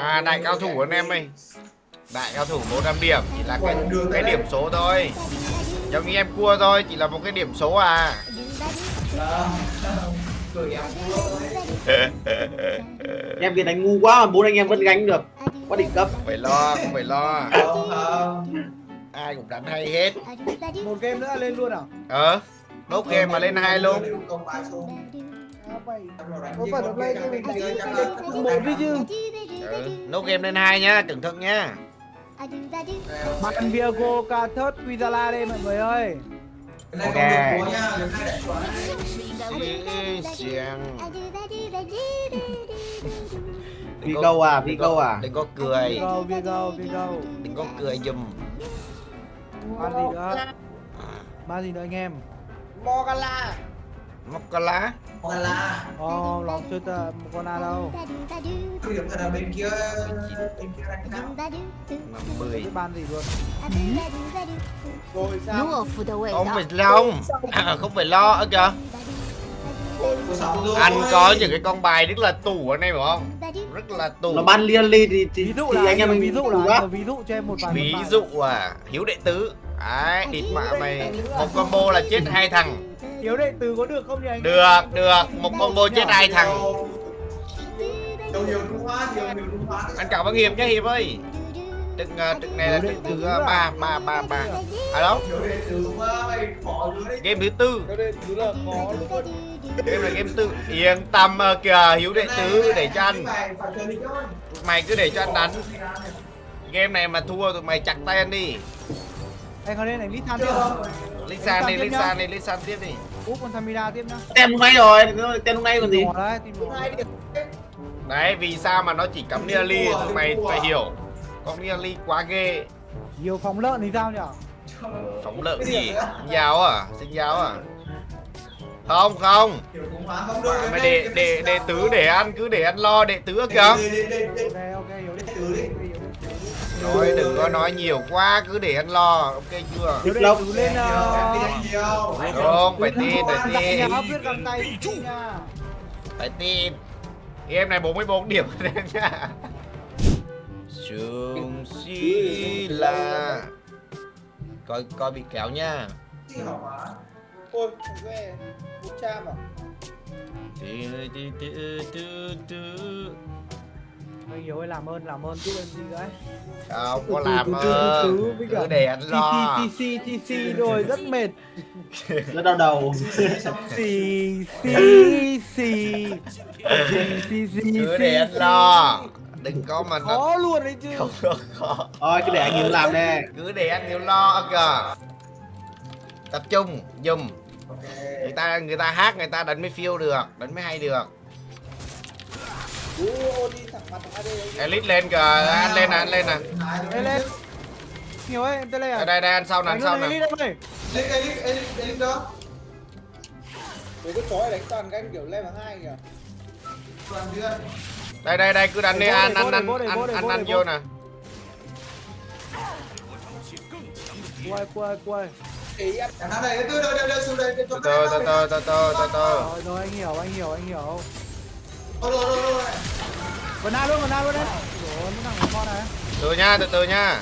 À đại cao thủ anh em ơi. Đại cao thủ 100 điểm Chỉ là cái, cái điểm số thôi. Giống như em cua thôi Chỉ là một cái điểm số à. Em kia đánh ngu quá mà bốn anh em vẫn gánh được. Quá đỉnh cấp. Không phải lo Không phải lo. Ai cũng đánh hay hết. Một game nữa lên luôn à? Ờ Đốt game mà lên hai luôn. Ừ. Nốt game lên hai nhá Cẩn thận nhá. Bạn Viago Cathos Quizala đây mọi người ơi. Ok. Vì câu à vì câu à? Đừng có cười. Viago Viago Viago Đừng có cười dùm bạn gì nữa. Bạn gì nữa anh em Morgala Morgala Morgala Oh, ờ, lòng chưa ta Morgala đâu? Không hiểu là bên kia Bên kia đánh nào Năm mười Ban gì luôn Rồi sao Không phải lo à, Không phải lo ở kìa. Anh có những cái con bài rất là tù ở này phải không? Rất là tù. nó ban liên ly thì, thì, ví dụ là, thì anh em mình ví dụ là ví dụ cho em một bài ví dụ à hiếu đệ tứ. Đấy địt mạ mày. Một combo là chết hai thằng. Hiếu đệ tử có được không nhỉ anh Được được. Một combo chết hai thằng. Anh cảm ơn Hiệp nhé Hiệp ơi. Trực, uh, trực này là trực thứ uh, ba ba ba ba. À đâu Game thứ tư. Game là game tư. Yên tâm uh, kìa Hiếu đệ tứ để cho anh Mày cứ để cho anh đánh. Game này mà thua tụi mày chặt tay anh đi anh có nên đánh lít than tiếp không Lisan đi Lisan đi Lisan tiếp đi. Úp con Samira tiếp nhá. Tem hôm nay rồi tem hôm nay còn gì? Đấy Đấy. Vì sao mà nó chỉ cắm tụi mày phải hiểu. Con Nearly quá ghê. Nhiều phóng lợn thì sao nhỉ Phóng lợn gì? Giáo à? Sinh giáo à? Không không. Mày để để để tứ để ăn cứ để ăn lo để tứ kìa Rồi đừng có nói nhiều quá cứ để ăn lo Ok chưa? Hiếu đệ Lộc. tử lên Không phải tin phải tin. Phải tin. Game này 44 điểm anh nha. Sương si là. Coi coi bị kéo nha. Ôi ghê một trăm anh hiếu ơi làm ơn làm ơn. Giúp em gì đấy? Không có làm ơn. Cứ để anh lo. TC TC rồi rất mệt. Rất đau đầu. Xì xì xì. Cứ để anh lo. Đừng có mà nó khó luôn đấy chứ. Không có khó. Thôi cứ để anh hiếu làm nè. Cứ để anh hiểu lo kìa Tập trung dùm Người ta người ta hát người ta đánh mới phiêu được Đánh mới hay được Elite lên kìa. Anh lên nè anh lên nè. Lên lên. Nhiều ấy em tới đây Đây à? Đây đây anh sau nè anh sau nè. Đánh luôn, đánh luôn, Mấy cái chó này đánh toàn canh kiểu level 2 kìa. Đây đây đây cứ đánh đi anh anh anh vô, anh anh anh vô nè. Quay quay quay. Ý em. Từ từ từ từ từ từ từ từ. Rồi rồi anh hiểu anh hiểu anh hiểu. Vân Na luôn Vân Na luôn đấy nó thằng con này Từ nha từ từ nha.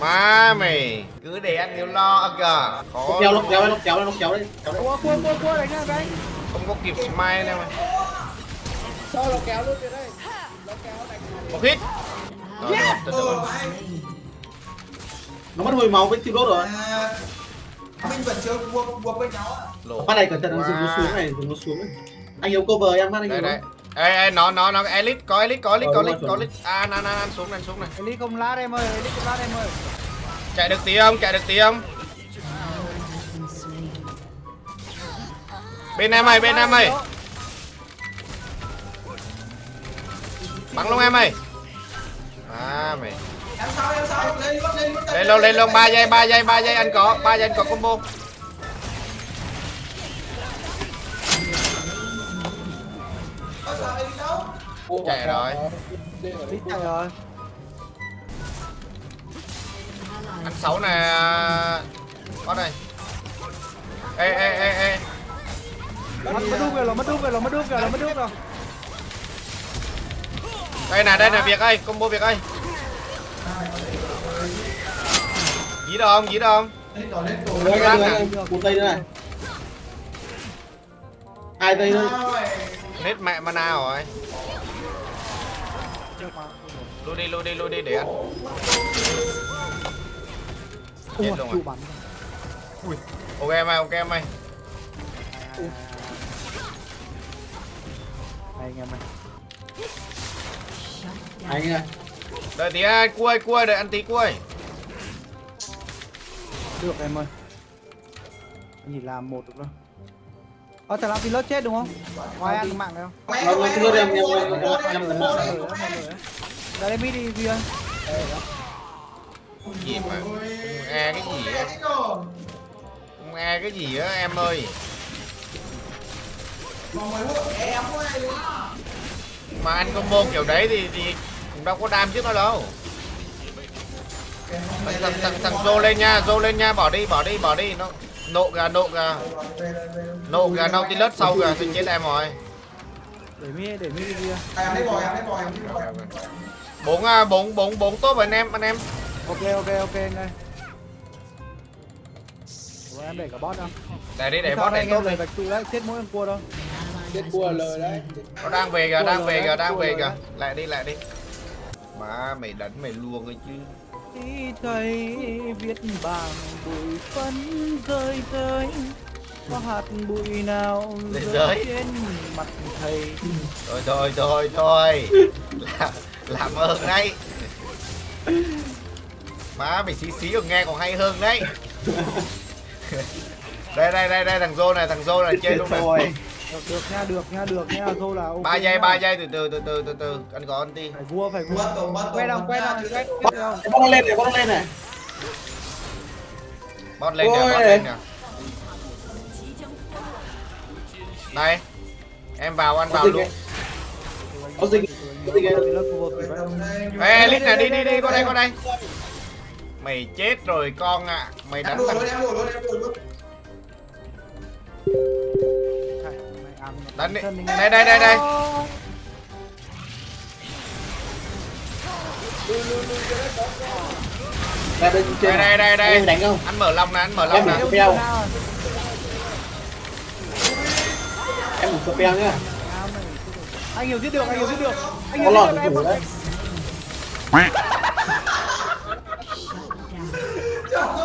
Má mày Cứ để anh hiểu lo kìa. Khó kéo nó kéo nó kéo nó kéo đấy. Kéo đấy. Cua cua cua cua đánh nha đánh Không có kịp smile đâu. Mày cho nó kéo luôn kìa đây Nó kéo đánh Một hit. Rồi, rồi, từ từ. nó mất hồi máu với tiêu đốt rồi Phát này cẩn thận nó dùng nó xuống này dùng nó xuống này. Anh hiếu cover em phát anh Đây hiếu đây. Ê ê nó nó nó elite có elite có elite có Rồi, elite có elite. À nan nan nan xuống này xuống này. Elite không lát em ơi Elite không lát em ơi. Chạy được tí không? Chạy được tí không? Bên em ơi bên em ơi. Bắn luôn em ơi. À mày. Lên luôn lên luôn. 3 giây 3 giây 3 giây anh có 3 giây anh có combo Chạy rồi. Elite chạy rồi. Anh xấu nè. Có đây. Ê ê ê ê. Mất mất đúp rồi, nó mất đúp rồi, mất đúp rồi, mất đúp rồi. đây nè đây nè việc ơi combo việc ơi. Dí đâu không dí đâu không? Đấy, cái này, một tay nữa này. Hai tay nữa nết mẹ mana rồi lui đi lui đi lui đi để ăn chết Ui, luôn rồi bắn. ok em ơi ok em ơi Đây anh em ơi. anh ơi đợi tí à, cua cua đợi ăn tí cua Được em ơi. Anh chỉ làm một được đâu. Ờ, thằng làm pilot chết đúng không? Ngoài ăn cái mạng này không? nó nó cứ em em em em Mọi em người á, mọi người á, mọi người á. Ra đây mid đi ơi. gì mà? E cái gì á? Không e cái gì á em ơi? Mà anh combo kiểu đấy thì thì cũng đâu có đam trước nó đâu. Thằng thằng thằng, thằng Zô lên nha Zô lên nha bỏ đi bỏ đi bỏ đi. Nó nộ gà nộ gà. Nộ gà Nautilus sau gà thì chết em rồi. Để mi để mi đi Duy ơi. bốn à, bốn bốn bốn tốt anh em anh em. Ok ok ok anh ơi. Em để cả bot không? để đi để bot đây này anh tốt để vạch trụ đấy, chết mỗi con cua đâu. chết cua lời đấy. Nó đang về kìa đang về kìa đang về kìa. rồi lại đi lại đi. Má mày đánh mày luôn ấy chứ. Thấy viết bằng bụi phấn rơi rơi có hạt bụi nào rơi. trên mặt thầy? Thôi thôi thôi thôi làm ơn đấy. Má mày xí xí còn nghe còn hay hơn đấy. Đây đây đây đây thằng Zô này thằng Zô này chơi luôn rồi được, được nha được nha được nha thôi là ok ba giây ba giây từ từ từ từ từ từ. Anh có anh đi. Phải vua phải vua. Quay đâu quay đâu quay bắt nó lên này bắt nó lên này. Bot lên nè bot lên nè. Đây. Em vào anh vào luôn có dịch có ê lít nè đi đi đi qua đây qua đây. Mày chết rồi con ạ. Mày đánh thằng Này, này, Đánh đi. Đây, đây, đây, đây. đây đây đây đây. Đây đánh không? Anh mở lòng nè anh mở Em lòng mở nè em một spell nhá anh hiểu giết được anh hiểu giết được. Anh hiểu giết được em đấy.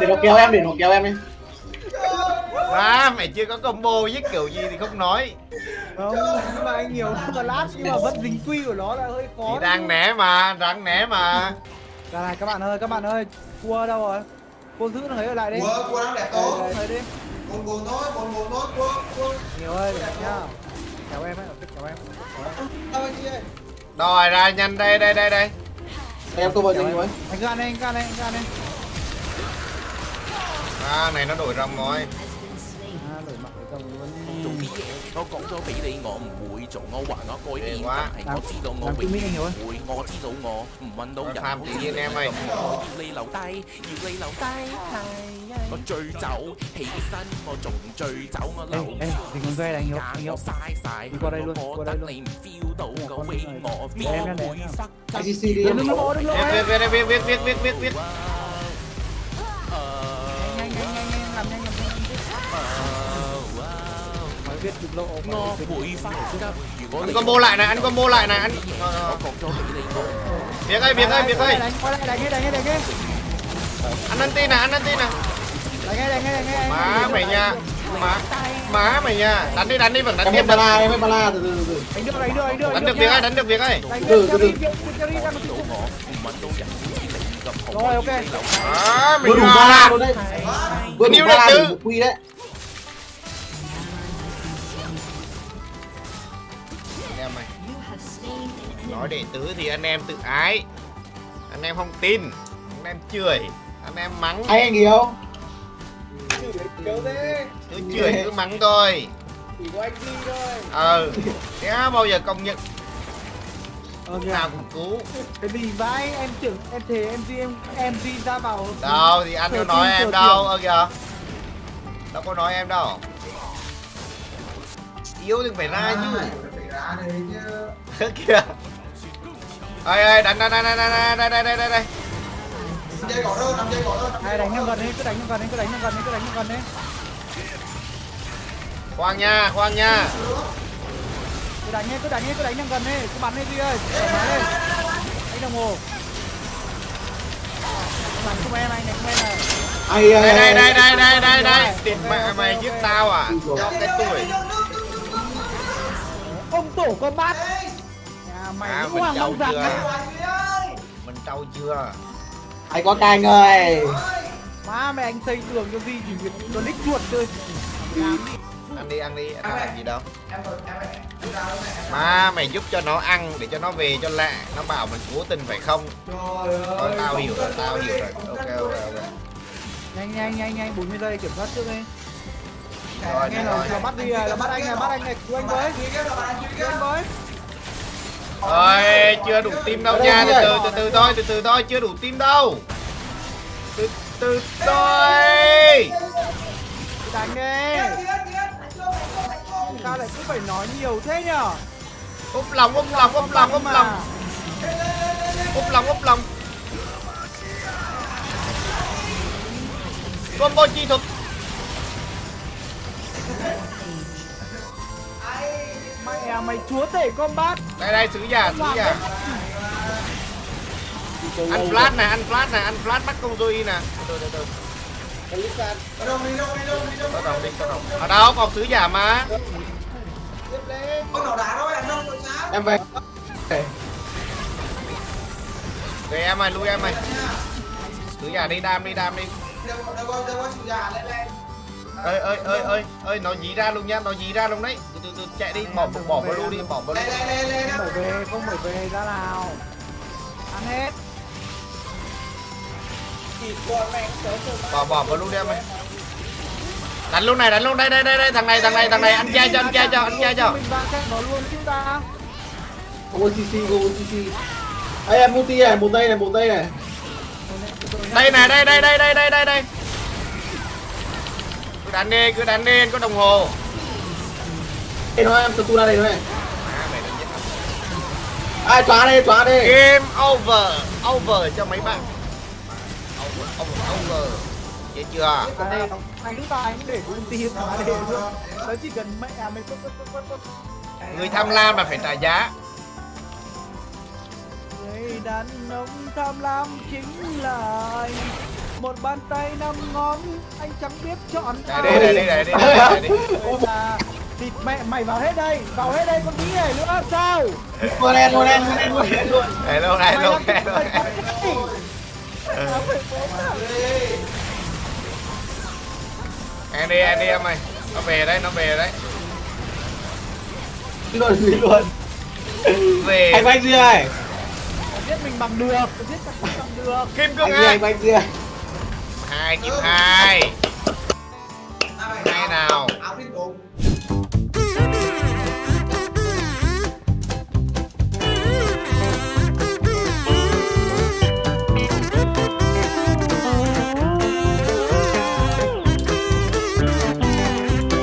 Để nó kéo em để nó kéo em đi. À, mày chưa có combo với kiểu gì thì không nói. Không nhưng mà anh hiểu nó lát nhưng mà vẫn dính quy của nó là hơi khó thì đang né mà đang né mà. Ra này các bạn ơi các bạn ơi. Cua đâu rồi? Cô giữ thằng ấy ở lại đi. Cua, cua đang đẹp Đây, tốt. đây, đây đi Buồn buồn thôi, buồn buồn thôi, cua, cua. nhiều ơi để nhá. Kéo em ấy kéo em sao anh chị ơi rồi ra nhanh đây đây đây đây em tôi vào kéo dịch em rồi anh gan đây anh gan đây anh gan đây à này nó đổi rồng rồi à đổi mặt cái rồng luôn 做啲嘢，我讲咗俾你，我唔会做，我话我改变，哇但系我知道我 làm 永 tôi biết 远 anh hiểu 唔 ơi 会，我知道我唔揾到人， tham 好 tự 似 nhiên em ơi 我要你留低，要你留低，系 我醉酒起身，我仲醉酒，我 ê 留 ê đừng còn về anh hiểu 间 anh hiểu 我嘥晒， đi qua đây luôn, 我 qua 觉 đây 得 luôn. 你唔 feel 到个 con 威 này. 我 Để em ra, để 边 em ra. 会忽 ICC đi đừng em đừng lo đừng lo viết em viết viết viết viết viết viết viết viết nhanh nhanh nhanh nhanh làm nhanh làm nhanh nói viết được lộ 我会忽急，如果 anh 你 combo lại này anh combo lại này anh 我讲咗俾你我。 việc ơi việc ơi việc ơi đánh qua đây đánh nghe đánh nghe đánh nghe anh ăn tin nè anh ăn tin nè Đánh ngay, đánh ngay, đánh ngay. Má mày nha. Má. Má mày nha. Đánh đi, đánh đi, vẫn đánh tiếp. Em bala, em bala từ từ từ. Đánh được, việc ơi, đánh được việc ơi. Từ từ từ. Rồi ok. Đó, mình đủ bala luôn đấy. Vừa đủ bala đủ quy đấy. Em mày. Nói để tứ thì anh em tự ái. Anh em không tin. Anh em chửi anh em mắng anh hiểu chửi thế cứ chửi cứ mắng thôi. Chỉ có anh đi thôi ờ thế bao giờ công nhận? Ok. Lúc nào cũng cứu. Cái gì vãi em tưởng em thề em gì em em gì ra vào đâu thì anh Thừa nói em đâu ơ kìa. Đâu có nói em đâu. Yếu thì phải ra chứ phải ra đấy chứ. Kìa. Ơi ơi đánh đánh đánh đánh đánh đánh đánh đánh đánh đánh năm giây gõ đâu năm giây gõ đâu Ai đánh nó gần đi, cứ đánh nó gần đi, cứ đánh nó gần đi, cứ đánh nó gần đi. khoan nha khoan nha Cứ đánh đi, cứ đánh đi, cứ đánh nó gần đi, cứ bắn đi đi ơi. Thoải mái lên. Đánh đồng hồ. Bắn cùng em anh này, cùng em này. ai đây ai đây đây ai đây đây đây đây địt mẹ mày giết tao à cho cái tuổi Ông tổ con bát. Nhà mày À, mình hoàng trâu long giặc mình trâu chưa ai có canh ơi Má mẹ anh xây tường cho gì chỉ việc nó đích chuột thôi. ăn đi ăn đi ăn làm gì đâu mà mày giúp cho nó ăn để cho nó về cho lẹ nó bảo mình cố tình phải không trời Thôi, ơi tao hiểu rồi tao hiểu rồi ok ok ok Nhanh nhanh nhanh nhanh 40 giây kiểm soát trước đi. rồi Nghe rồi là là bắt đi à, là bắt anh này, bắt anh này, cứu anh với. Cứu anh với. Ôi, chưa đủ tim đâu nha, từ từ từ từ thôi, từ từ thôi, chưa đủ tim đâu. Từ từ thôi. Đánh đi. Sao lại cứ phải nói nhiều thế nhở? Úp lòng, úp lòng, úp lòng, úp lòng, úp lòng, úp lòng. Combo chi thuật. Mẹ mày chúa tể combat. Đây đây sứ giả, sứ giả. Ăn flash nè, ăn flash nè, ăn flash bắt công Zoe nè. Từ từ từ. Đi đâu đi đâu đi đâu đi đâu Có đồng đi, có đồng. Ở đâu còn sứ giả mà. con nào đá đâu em đâu em về Về em ơi, lui em ơi. Sứ giả đi đam đi, đam đi. đâu đâu đâu chủ già lên lên ơi ơi ơi ơi ơi nó dí ra luôn nha nó dí ra luôn đấy. Từ từ từ chạy đi bỏ bỏ vào luôn đi bỏ vào luôn. lên lên lên lên Không phải về, không phải về ra nào. Ăn hết. bỏ bỏ vào luôn đi em ơi. đánh luôn này đánh luôn đây đây đây đây thằng này thằng này thằng này ăn che cho ăn che cho ăn che cho. Mình vào cái nó luôn chứ ta. không có cc có cc ai em multi này một tay này một tay này. Đây này đây đây đây đây đây đây đây đánh đi cứ đánh đi có đồng hồ. Đây nó em stun ra đây này à, mày ai xóa đây xóa đây. Game over over cho mấy bạn. Over over over. Chết chưa? À, để ulti mà. Nó chỉ cần mẹ người tham lam là phải trả giá. Người đàn ông tham lam chính là anh một bàn tay năm ngón anh chẳng biết chọn đây đây đây đây đây đi để đi thịt mẹ mày vào hết đây vào hết đây con tí này nữa sao? Mua đen mua đen mua đen mua đen luôn. Hello hello hello em đi em đi em ơi. Nó về đấy nó về đấy. Luôn luôn. Về. Anh quay dưa ơi biết mình bằng được biết bằng được. Kim cương anh à? anh quay dưa hai triệu hai. Hai nào?